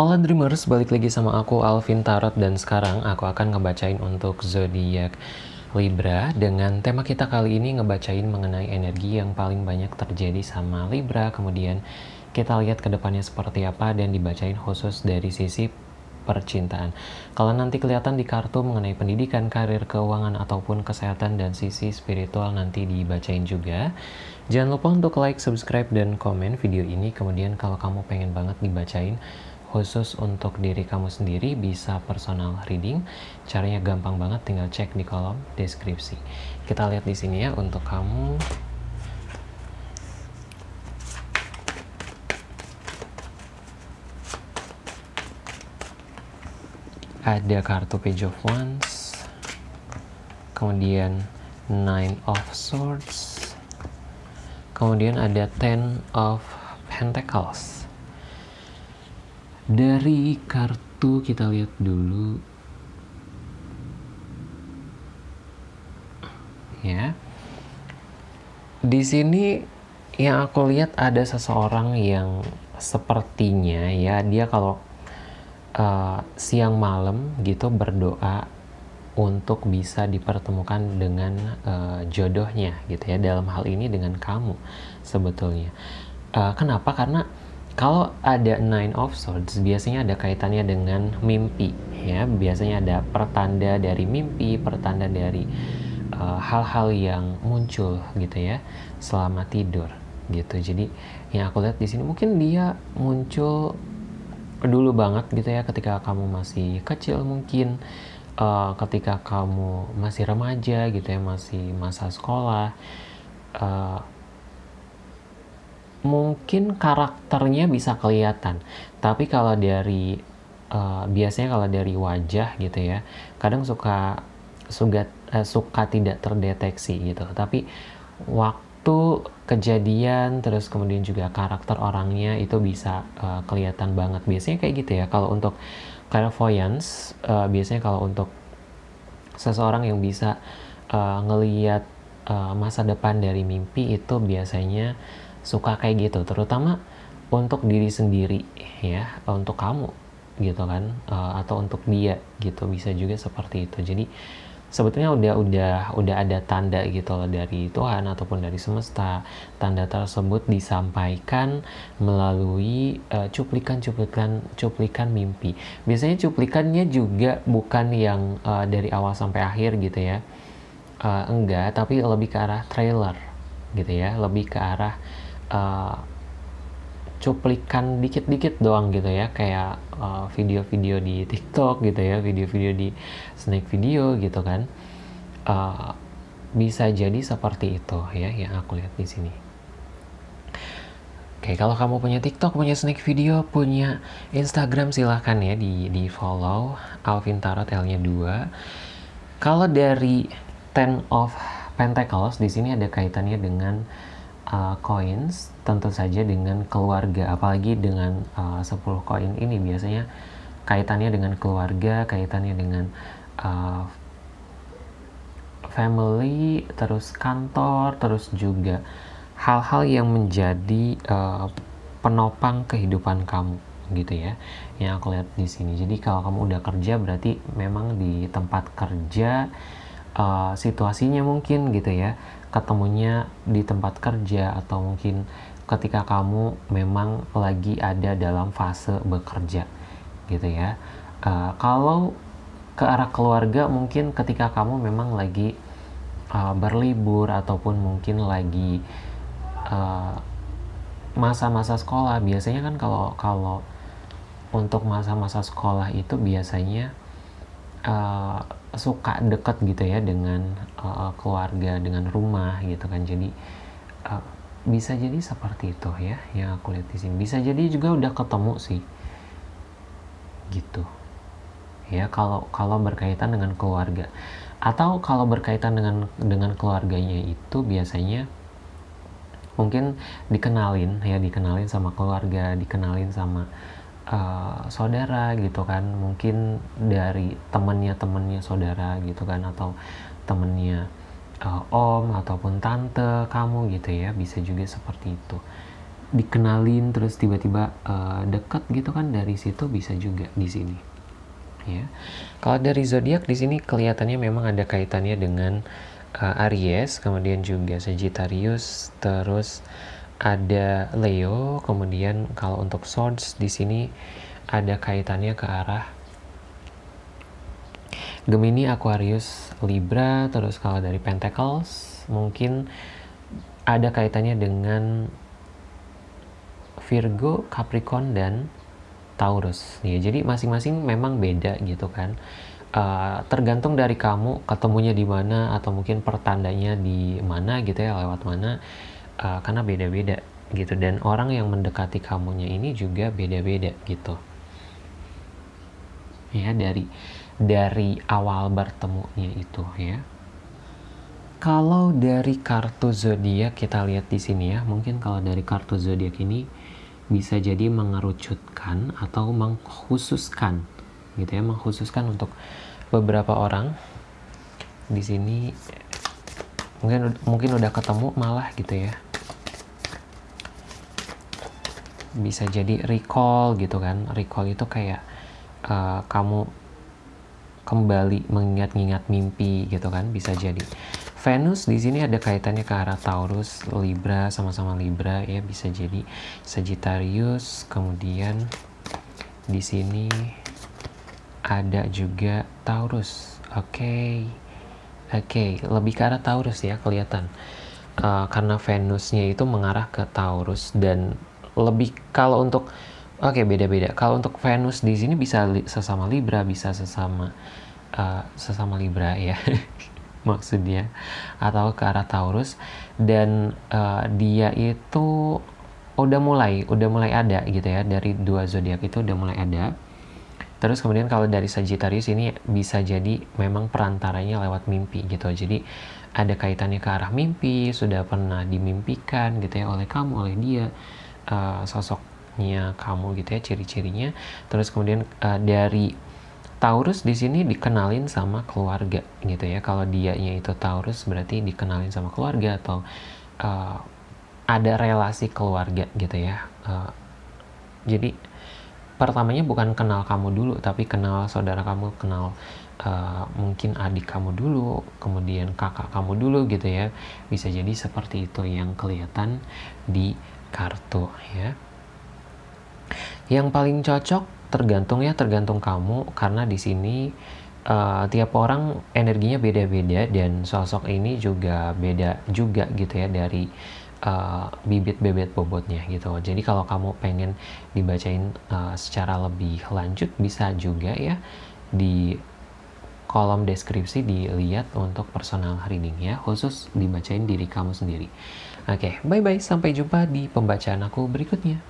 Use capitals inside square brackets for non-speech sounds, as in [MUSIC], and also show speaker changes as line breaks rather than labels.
Halo Dreamers, balik lagi sama aku Alvin Tarot dan sekarang aku akan ngebacain untuk zodiak Libra dengan tema kita kali ini ngebacain mengenai energi yang paling banyak terjadi sama Libra kemudian kita lihat ke depannya seperti apa dan dibacain khusus dari sisi percintaan. Kalau nanti kelihatan di kartu mengenai pendidikan, karir, keuangan, ataupun kesehatan dan sisi spiritual nanti dibacain juga. Jangan lupa untuk like, subscribe, dan komen video ini. Kemudian kalau kamu pengen banget dibacain khusus untuk diri kamu sendiri bisa personal reading. Caranya gampang banget, tinggal cek di kolom deskripsi. Kita lihat di sini ya untuk kamu. Ada kartu Page of Wands, kemudian Nine of Swords, kemudian ada Ten of Pentacles dari kartu kita lihat dulu. Ya. Di sini yang aku lihat ada seseorang yang sepertinya ya dia kalau uh, siang malam gitu berdoa untuk bisa dipertemukan dengan uh, jodohnya gitu ya. Dalam hal ini dengan kamu sebetulnya. Uh, kenapa? Karena kalau ada Nine of Swords, biasanya ada kaitannya dengan mimpi, ya. Biasanya ada pertanda dari mimpi, pertanda dari eh, hal-hal uh, yang muncul gitu ya selama tidur gitu. Jadi yang aku lihat di sini mungkin dia muncul dulu banget gitu ya ketika kamu masih kecil mungkin uh, ketika kamu masih remaja gitu ya masih masa sekolah uh, mungkin karakternya bisa kelihatan. Tapi kalau dari uh, biasanya kalau dari wajah gitu ya kadang suka suka uh, suka tidak terdeteksi gitu. Tapi waktu kejadian terus kemudian juga karakter orangnya itu bisa uh, kelihatan banget. Biasanya kayak gitu ya. Kalau untuk clairvoyance uh, biasanya kalau untuk seseorang yang bisa uh, ngelihat uh, masa depan dari mimpi itu biasanya suka kayak gitu terutama untuk diri sendiri ya untuk kamu gitu kan uh, atau untuk dia gitu bisa juga seperti itu. Jadi sebetulnya udah udah udah ada tanda gitu loh dari Tuhan ataupun dari semesta tanda tersebut disampaikan melalui uh, cuplikan-cuplikan cuplikan mimpi. Biasanya cuplikannya juga bukan yang uh, dari awal sampai akhir gitu ya uh, enggak tapi lebih ke arah trailer gitu ya lebih ke arah uh, cuplikan dikit-dikit doang gitu ya kayak eh, video-video uh, di TikTok gitu ya video-video di Snake Video gitu kan uh, bisa jadi seperti itu ya yang aku lihat di sini. Oke kalau kamu punya TikTok punya Snake Video punya Instagram silahkan ya di di follow Alvin Tarot L-nya 2. Kalau dari Ten of Pentacles di sini ada kaitannya dengan uh, coins tentu saja dengan keluarga apalagi dengan uh, 10 koin ini. Biasanya kaitannya dengan keluarga kaitannya dengan uh, family terus kantor terus juga hal-hal yang menjadi uh, penopang kehidupan kamu gitu ya yang aku lihat di sini. Jadi kalau kamu udah kerja berarti memang di tempat kerja uh, situasinya mungkin gitu ya. Ketemunya di tempat kerja atau mungkin ketika kamu memang lagi ada dalam fase bekerja gitu ya. Uh, kalau ke arah keluarga mungkin ketika kamu memang lagi uh, berlibur ataupun mungkin lagi masa-masa uh, sekolah. Biasanya kan kalau kalau untuk masa-masa sekolah itu biasanya uh, suka deket gitu ya dengan uh, keluarga dengan rumah gitu kan. Jadi uh, bisa jadi seperti itu ya yang aku lihat di sini. Bisa jadi juga udah ketemu sih. Gitu. Ya kalau kalau berkaitan dengan keluarga. Atau kalau berkaitan dengan dengan keluarganya itu biasanya mungkin dikenalin ya dikenalin sama keluarga dikenalin sama uh, saudara gitu kan. Mungkin dari temennya temennya saudara gitu kan atau temennya uh, om ataupun tante kamu gitu ya bisa juga seperti itu. Dikenalin terus tiba-tiba uh, deket gitu kan dari situ bisa juga di sini ya. Kalau dari zodiak di sini kelihatannya memang ada kaitannya dengan uh, Aries kemudian juga Sagittarius terus ada Leo kemudian kalau untuk Swords di sini ada kaitannya ke arah Gemini, Aquarius, Libra terus kalau dari Pentacles mungkin ada kaitannya dengan Virgo, Capricorn, dan Taurus. Ya, jadi masing-masing memang beda gitu kan. Uh, tergantung dari kamu ketemunya di mana atau mungkin pertandanya di mana gitu ya lewat mana uh, karena beda-beda gitu. Dan orang yang mendekati kamunya ini juga beda-beda gitu. Ya dari dari awal bertemunya itu ya. Kalau dari kartu zodiak kita lihat di sini ya mungkin kalau dari kartu zodiak ini bisa jadi mengerucutkan atau mengkhususkan gitu ya mengkhususkan untuk beberapa orang di sini. Mungkin mungkin udah ketemu malah gitu ya bisa jadi recall gitu kan recall itu kayak uh, kamu kembali mengingat-ingat mimpi gitu kan bisa jadi Venus di sini ada kaitannya ke arah Taurus, Libra, sama-sama Libra ya bisa jadi Sagittarius. Kemudian di sini ada juga Taurus. Oke, okay. oke, okay. lebih ke arah Taurus ya kelihatan. Uh, karena Venusnya itu mengarah ke Taurus dan lebih kalau untuk oke okay, beda-beda. Kalau untuk Venus di sini bisa li, sesama Libra, bisa sesama uh, sesama Libra [LAUGHS] ya. maksudnya atau ke arah Taurus dan uh, dia itu udah mulai udah mulai ada gitu ya dari dua zodiak itu udah mulai ada terus kemudian kalau dari Sagittarius ini bisa jadi memang perantaranya lewat mimpi gitu jadi ada kaitannya ke arah mimpi sudah pernah dimimpikan gitu ya oleh kamu oleh dia uh, sosoknya kamu gitu ya ciri-cirinya terus kemudian uh, dari Taurus di sini dikenalin sama keluarga gitu ya. Kalau dianya itu Taurus berarti dikenalin sama keluarga atau uh, ada relasi keluarga gitu ya. Uh, jadi pertamanya bukan kenal kamu dulu, tapi kenal saudara kamu, kenal uh, mungkin adik kamu dulu, kemudian kakak kamu dulu gitu ya. Bisa jadi seperti itu yang kelihatan di kartu ya. Yang paling cocok tergantung ya tergantung kamu karena di sini uh, tiap orang energinya beda-beda dan sosok ini juga beda juga gitu ya dari uh, bibit bebet bobotnya gitu jadi kalau kamu pengen dibacain uh, secara lebih lanjut bisa juga ya di kolom deskripsi dilihat untuk personal reading ya khusus dibacain diri kamu sendiri oke okay, bye bye sampai jumpa di pembacaan aku berikutnya